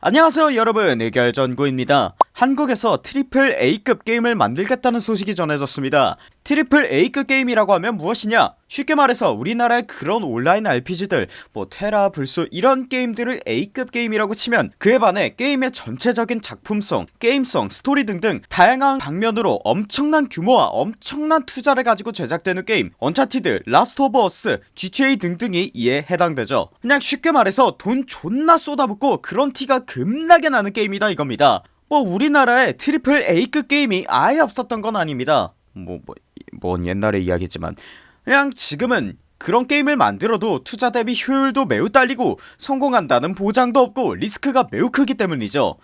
안녕하세요 여러분. 의결전구입니다 한국에서 triple A급 게임을 만들겠다는 소식이 전해졌습니다. triple A급 게임이라고 하면 무엇이냐? 쉽게 말해서 우리나라의 그런 온라인 RPG들 뭐 테라 불소 이런 게임들을 A급 게임이라고 치면 그에 반해 게임의 전체적인 작품성 게임성 스토리 등등 다양한 방면으로 엄청난 규모와 엄청난 투자를 가지고 제작되는 게임 언차티드 라스트 오브 어스 GTA 등등이 이에 해당되죠. 그냥 쉽게 말해서 돈 존나 쏟아붓고 그런 티가 급나게 나는 게임이다 이겁니다 뭐 우리나라에 triple A급 게임이 아예 없었던 건 아닙니다. 뭐, 뭐, 뭔 옛날의 이야기지만. 그냥 지금은 그런 게임을 만들어도 투자 대비 효율도 매우 딸리고 성공한다는 보장도 없고 리스크가 매우 크기 때문이죠.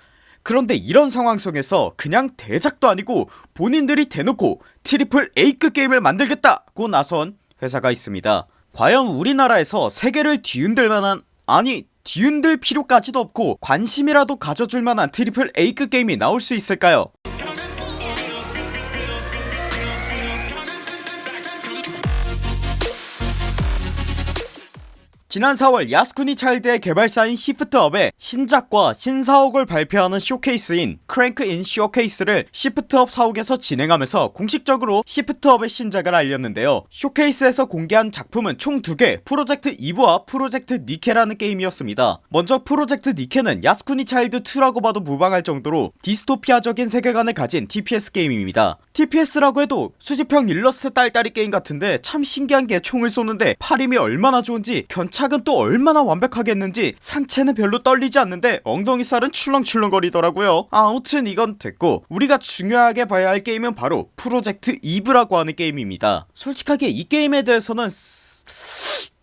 그런데 이런 상황 속에서 그냥 대작도 아니고 본인들이 대놓고 triple A급 게임을 만들겠다고 나선 회사가 있습니다. 과연 우리나라에서 세계를 뒤흔들 만한 아니 뒤흔들 필요까지도 없고 관심이라도 가져줄 만한 triple A급 게임이 나올 수 있을까요 지난 4월 야스쿠니 차일드의 개발사인 시프트업의 신작과 신사옥을 발표하는 쇼케이스인 크랭크인 쇼케이스를 시프트업 사옥에서 진행하면서 공식적으로 시프트업의 신작을 알렸는데요. 쇼케이스에서 공개한 작품은 총 2개 프로젝트 이브와 프로젝트 니케라는 게임이었습니다. 먼저 프로젝트 니케는 야스쿠니 차일드 2라고 봐도 무방할 정도로 디스토피아적인 세계관을 가진 TPS 게임입니다. TPS라고 해도 수집형 일러스트 딸딸이 게임 같은데 참 신기한게 총을 쏘는데 팔힘이 얼마나 좋은지 견착 은 또 얼마나 완벽하게 했는지 상체는 별로 떨리지 않는데 엉덩이살은 출렁출렁거리더라고요. 아무튼 이건 됐고 우리가 중요하게 봐야 할 게임은 바로 프로젝트 이브라고 하는 게임입니다. 솔직하게 이 게임에 대해서는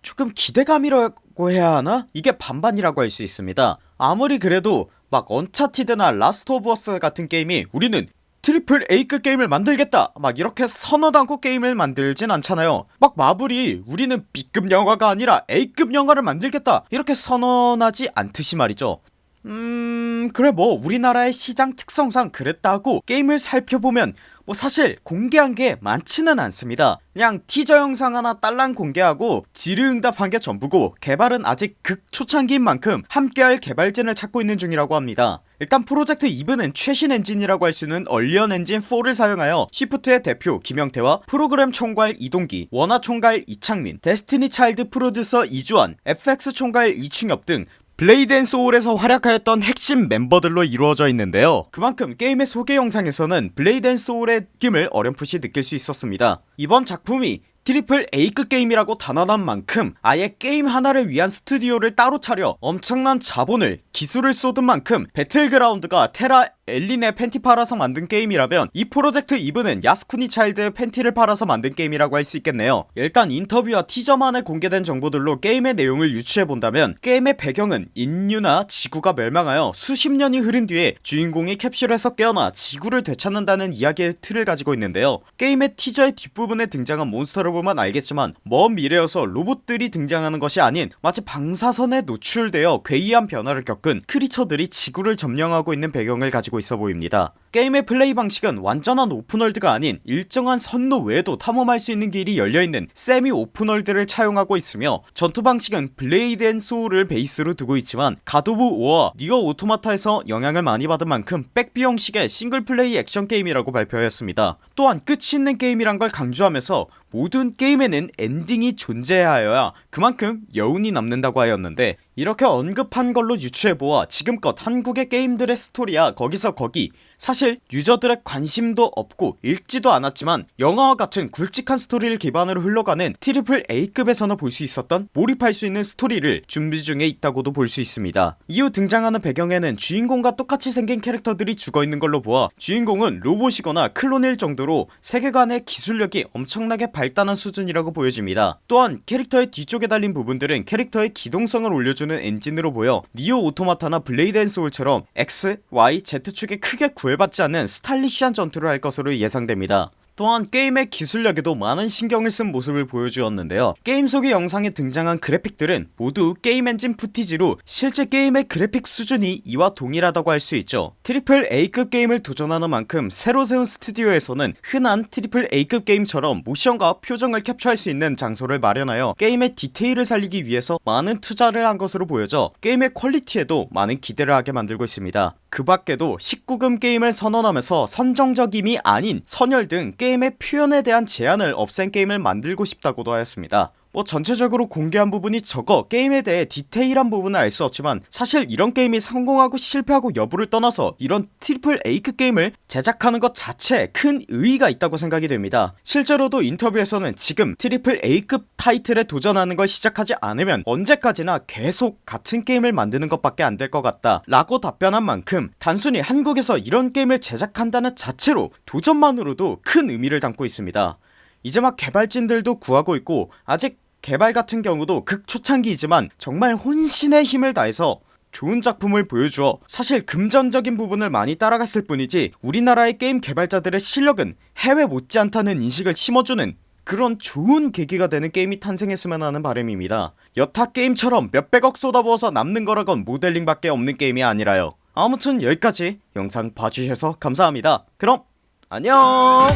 조금 기대감이라고 해야 하나? 이게 반반이라고 할 수 있습니다. 아무리 그래도 막 언차티드나 라스트 오브 어스 같은 게임이 우리는 트리플 A급 게임을 만들겠다. 막 이렇게 선언을 하고 게임을 만들진 않잖아요. 막 마블이 우리는 B급 영화가 아니라 A급 영화를 만들겠다. 이렇게 선언하지 않듯이 말이죠 음... 그래 뭐 우리나라의 시장 특성상 그랬다고 게임을 살펴보면 뭐 사실 공개한게 많지는 않습니다. 그냥 티저 영상 하나 딸랑 공개하고 질의응답한 게 전부고 개발은 아직 극초창기인 만큼 함께할 개발진을 찾고 있는 중이라고 합니다. 일단 프로젝트 이브는 최신 엔진이라고 할 수 있는 언리얼 엔진 4를 사용하여 시프트의 대표 김형태와 프로그램 총괄 이동기 원화 총괄 이창민 데스티니 차일드 프로듀서 이주환 FX 총괄 이충엽 등 블레이드 앤 소울에서 활약하였던 핵심 멤버들로 이루어져 있는데요. 그만큼 게임의 소개 영상에서는 블레이드 앤 소울의 느낌을 어렴풋이 느낄 수 있었습니다. 이번 작품이 트리플 A급 게임이라고 단언한 만큼 아예 게임 하나를 위한 스튜디오를 따로 차려 엄청난 자본과 기술을 쏟은 만큼 배틀그라운드가 테라 엘린의 팬티 팔아서 만든 게임이라면 이 프로젝트 이브는 야스쿠니 차일드의 팬티를 팔아서 만든 게임이라고 할 수 있겠네요. 일단 인터뷰와 티저 안에 공개된 정보들로 게임의 내용을 유추해본다면 게임의 배경은 인류나 지구가 멸망하여 수십 년이 흐른 뒤에 주인공이 캡슐에서 깨어나 지구를 되찾는다는 이야기의 틀을 가지고 있는데요. 게임의 티저의 뒷부분에 등장한 몬스터를 보면 알겠지만 먼 미래여서 로봇들이 등장하는 것이 아닌 마치 방사선에 노출되어 괴이한 변화를 겪은 creature들이 지구를 점령하고 있는 배경을 가지고 있어 보입니다. 게임의 플레이 방식은 완전한 open world가 아닌 일정한 선로 외에도 탐험할 수 있는 길이 열려있는 semi open world를 차용하고 있으며 전투 방식은 블레이드 앤 소울을 베이스로 두고 있지만 갓 오브 워와 니어 오토마타에서 영향을 많이 받은 만큼 back view 형식의 single play 액션 게임이라고 발표하였습니다. 또한 끝이 있는 게임이란 걸 강조하면서 모든 게임에는 엔딩이 존재하여야 그만큼 여운이 남는다고 하였는데 이렇게 언급한 걸로 유추해보아 지금껏 한국의 게임들의 스토리야 거기서 거기. 사실 유저들의 관심도 없고 읽지도 않았지만 영화와 같은 굵직한 스토리를 기반으로 흘러가는 트리플 A급에서나 볼 수 있었던 몰입할 수 있는 스토리를 준비 중에 있다고도 볼 수 있습니다. 이후 등장하는 배경에는 주인공과 똑같이 생긴 캐릭터들이 죽어있는 걸로 보아 주인공은 로봇이거나 클론일 정도로 세계관의 기술력이 엄청나게 발달한 수준이라고 보여집니다. 또한 캐릭터의 뒤쪽에 달린 부분들은 캐릭터의 기동성을 올려주 는 엔진으로 보여 니어 오토마타나 블레이드 앤 소울처럼 X, Y, Z축에 크게 구애받지 않는 스타일리시한 전투를 할 것으로 예상됩니다 또한 게임의 기술력에도 많은 신경을 쓴 모습을 보여주었는데요. 게임 속의 영상에 등장한 그래픽들은 모두 게임 엔진 footage로 실제 게임의 그래픽 수준이 이와 동일하다고 할 수 있죠. 트리플 A급 게임을 도전하는 만큼 새로 세운 스튜디오에서는 흔한 트리플 A급 게임처럼 모션과 표정을 캡처할 수 있는 장소를 마련하여 게임의 디테일을 살리기 위해서 많은 투자를 한 것으로 보여져 게임의 퀄리티에도 많은 기대를 하게 만들고 있습니다 그 밖에도 19금 게임을 선언하면서 선정적임이 아닌 선혈 등 게임의 표현에 대한 제한을 없앤 게임을 만들고 싶다고도 하였습니다 뭐 전체적으로 공개한 부분이 적어 게임에 대해 디테일한 부분은 알 수 없지만 사실 이런 게임이 성공하고 실패하고 여부를 떠나서 이런 트리플 A급 게임을 제작하는 것 자체에 큰 의의가 있다고 생각이 됩니다. 실제로도 인터뷰에서는 지금 트리플 A급 타이틀에 도전하는 걸 시작하지 않으면 언제까지나 계속 같은 게임을 만드는 것밖에 안 될 것 같다 라고 답변한 만큼 단순히 한국에서 이런 게임을 제작한다는 자체로 도전만으로도 큰 의미를 담고 있습니다. 이제 막 개발진들도 구하고 있고 아직 개발 같은 경우도 극초창기이지만 정말 혼신의 힘을 다해서 좋은 작품을 보여주어 사실 금전적인 부분을 많이 따라갔을 뿐이지 우리나라의 게임 개발자들의 실력은 해외 못지않다는 인식을 심어주는 그런 좋은 계기가 되는 게임이 탄생했으면 하는 바람입니다. 여타 게임처럼 몇백억 쏟아부어서 남는 거라곤 모델링 밖에 없는 게임이 아니라요. 아무튼 여기까지 영상 봐주셔서 감사합니다. 그럼 안녕